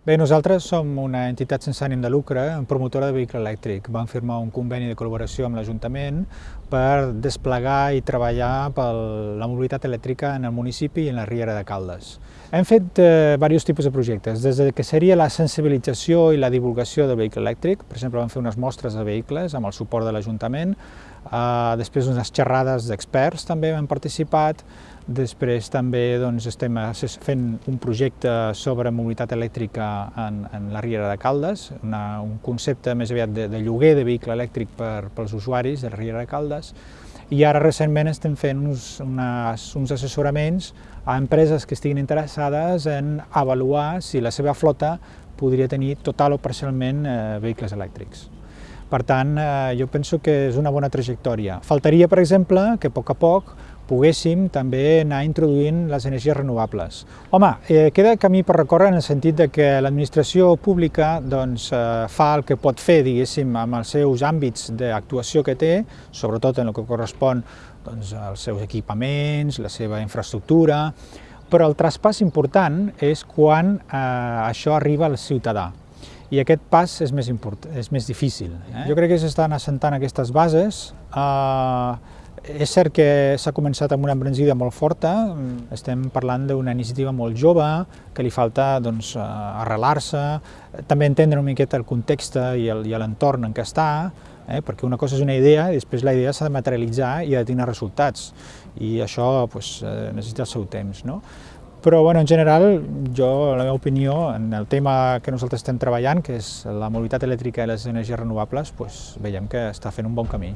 Bé, nosaltres som una entitat sense ànim de lucre, promotora de vehicle elèctric. Vam firmar un conveni de col·laboració amb l'Ajuntament per desplegar i treballar per la mobilitat elèctrica en el municipi i en la Riera de Caldes. Hem fet eh, diversos tipus de projectes, des de que seria la sensibilització i la divulgació del vehicle elèctric, per exemple vam fer unes mostres de vehicles amb el suport de l'Ajuntament, eh, després unes xerrades d'experts també hem participat, Després també doncs, estem fent un projecte sobre mobilitat elèctrica en, en la Riera de Caldes, una, un concepte més aviat de, de lloguer de vehicle elèctric per, pels usuaris de la Riera de Caldes, i ara recentment estem fent uns, unes, uns assessoraments a empreses que estiguin interessades en avaluar si la seva flota podria tenir total o parcialment eh, vehicles elèctrics. Per tant, eh, jo penso que és una bona trajectòria. Faltaria, per exemple, que a poc a poc poguéssim també anar introduint les energies renovables. Home, eh, queda camí per recórrer en el sentit de que l'administració pública doncs, eh, fa el que pot fer, diguéssim, amb els seus àmbits d'actuació que té, sobretot en el que correspon doncs, als seus equipaments, la seva infraestructura, però el traspàs important és quan eh, això arriba al ciutadà i aquest pas és més, import, és més difícil. Eh? Jo crec que s'estan assentant aquestes bases, eh, és cert que s'ha començat amb una embranzida molt forta, estem parlant d'una iniciativa molt jove, que li falta doncs, arrelar-se, també entendre una miqueta el context i l'entorn en què està, eh? perquè una cosa és una idea i després la idea s'ha de materialitzar i ha de tenir resultats, i això pues, eh, necessita el seu temps. No? Però bueno, en general, jo, la meva opinió, en el tema que nosaltres estem treballant, que és la mobilitat elèctrica i les energies renovables, pues, veiem que està fent un bon camí.